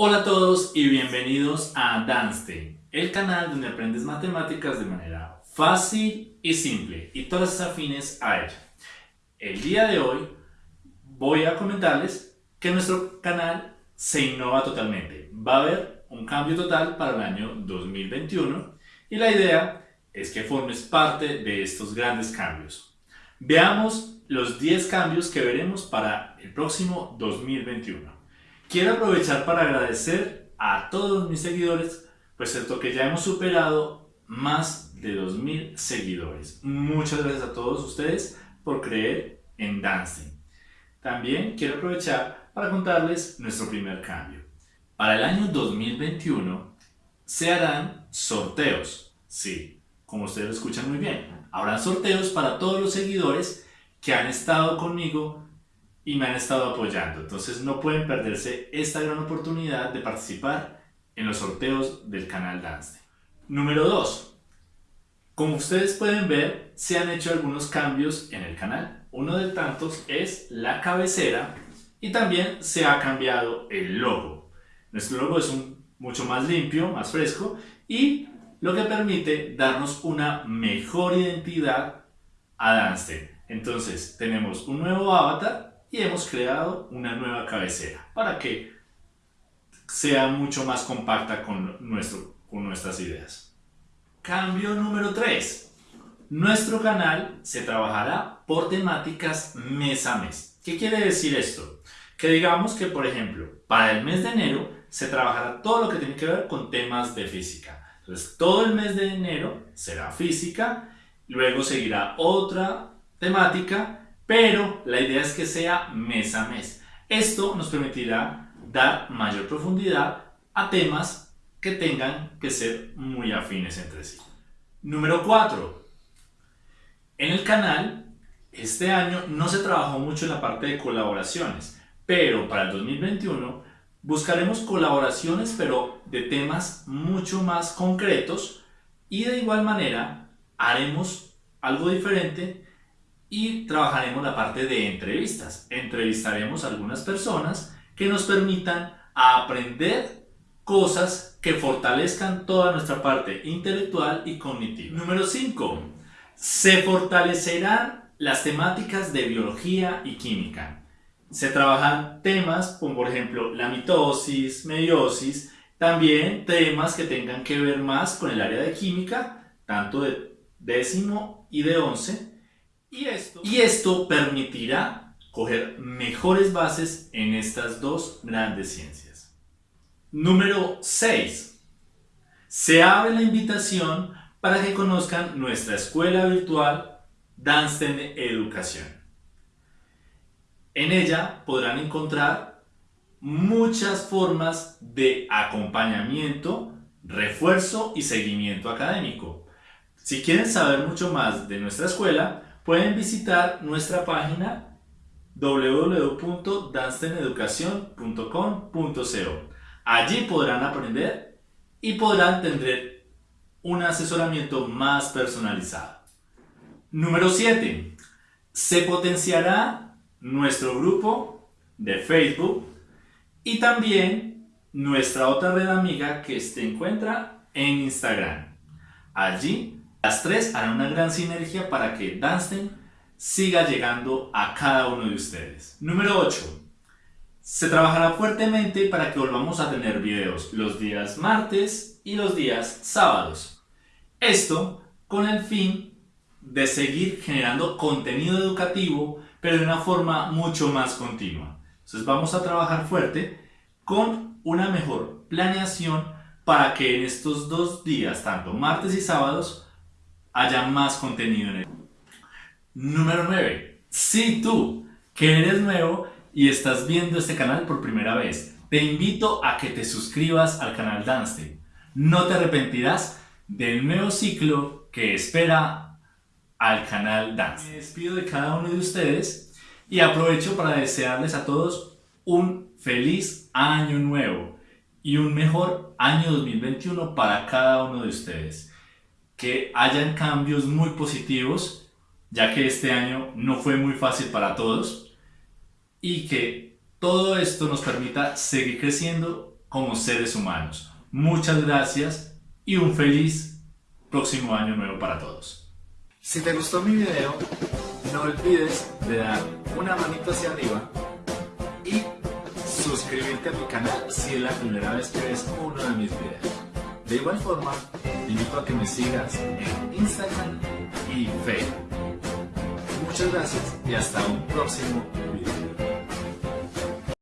Hola a todos y bienvenidos a Danstein, el canal donde aprendes matemáticas de manera fácil y simple y todas las afines a ella. El día de hoy voy a comentarles que nuestro canal se innova totalmente. Va a haber un cambio total para el año 2021 y la idea es que formes parte de estos grandes cambios. Veamos los 10 cambios que veremos para el próximo 2021. Quiero aprovechar para agradecer a todos mis seguidores, pues que ya hemos superado más de 2000 seguidores. Muchas gracias a todos ustedes por creer en Dancing. También quiero aprovechar para contarles nuestro primer cambio. Para el año 2021 se harán sorteos. Sí, como ustedes lo escuchan muy bien. Habrán sorteos para todos los seguidores que han estado conmigo y me han estado apoyando. Entonces no pueden perderse esta gran oportunidad de participar en los sorteos del canal Dance. Número 2. Como ustedes pueden ver, se han hecho algunos cambios en el canal. Uno de tantos es la cabecera y también se ha cambiado el logo. Nuestro logo es un, mucho más limpio, más fresco y lo que permite darnos una mejor identidad a Dance. Entonces tenemos un nuevo avatar y hemos creado una nueva cabecera para que sea mucho más compacta con, nuestro, con nuestras ideas. Cambio número 3. Nuestro canal se trabajará por temáticas mes a mes. ¿Qué quiere decir esto? Que digamos que, por ejemplo, para el mes de enero se trabajará todo lo que tiene que ver con temas de física. Entonces, todo el mes de enero será física, luego seguirá otra temática pero la idea es que sea mes a mes. Esto nos permitirá dar mayor profundidad a temas que tengan que ser muy afines entre sí. Número 4. En el canal, este año no se trabajó mucho en la parte de colaboraciones, pero para el 2021 buscaremos colaboraciones pero de temas mucho más concretos y de igual manera haremos algo diferente y trabajaremos la parte de entrevistas. Entrevistaremos algunas personas que nos permitan aprender cosas que fortalezcan toda nuestra parte intelectual y cognitiva. Número 5. Se fortalecerán las temáticas de biología y química. Se trabajan temas como por ejemplo la mitosis, meiosis, también temas que tengan que ver más con el área de química, tanto de décimo y de once, y esto, permitirá coger mejores bases en estas dos grandes ciencias. Número 6. Se abre la invitación para que conozcan nuestra escuela virtual Dansten Educación. En ella podrán encontrar muchas formas de acompañamiento, refuerzo y seguimiento académico. Si quieren saber mucho más de nuestra escuela, pueden visitar nuestra página www.dansteneducacion.com.co. Allí podrán aprender y podrán tener un asesoramiento más personalizado. Número 7. Se potenciará nuestro grupo de Facebook y también nuestra otra red amiga que se encuentra en Instagram. Allí las tres harán una gran sinergia para que Danstein siga llegando a cada uno de ustedes. Número 8. Se trabajará fuertemente para que volvamos a tener videos los días martes y los días sábados. Esto con el fin de seguir generando contenido educativo, pero de una forma mucho más continua. Entonces vamos a trabajar fuerte con una mejor planeación para que en estos dos días, tanto martes y sábados, haya más contenido en él. Número 9. Si tú, que eres nuevo y estás viendo este canal por primera vez, te invito a que te suscribas al canal Danstein. No te arrepentirás del nuevo ciclo que espera al canal Dance. Me despido de cada uno de ustedes y aprovecho para desearles a todos un feliz año nuevo y un mejor año 2021 para cada uno de ustedes que hayan cambios muy positivos, ya que este año no fue muy fácil para todos, y que todo esto nos permita seguir creciendo como seres humanos. Muchas gracias y un feliz próximo año nuevo para todos. Si te gustó mi video, no olvides de dar una manito hacia arriba y suscribirte a mi canal si es la primera vez que ves uno de mis videos. De igual forma, te invito a que me sigas en Instagram y Facebook. Muchas gracias y hasta un próximo video.